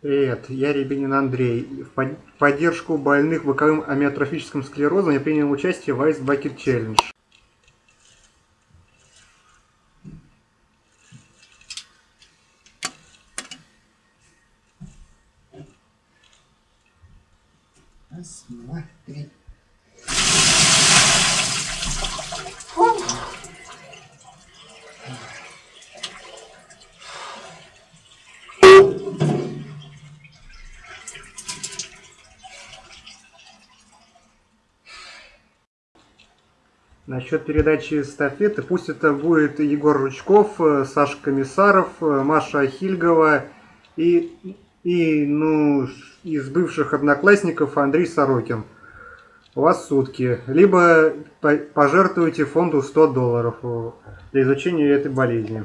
Привет, я Рябинин Андрей. В поддержку больных боковым амиотрофическим склерозом я принял участие в Ice Bucket Challenge. Раз, Насчет передачи эстафеты, пусть это будет Егор Ручков, э, Саша Комиссаров, э, Маша Хильгова и, и ну, из бывших одноклассников Андрей Сорокин. У вас сутки. Либо пожертвуйте фонду 100 долларов для изучения этой болезни.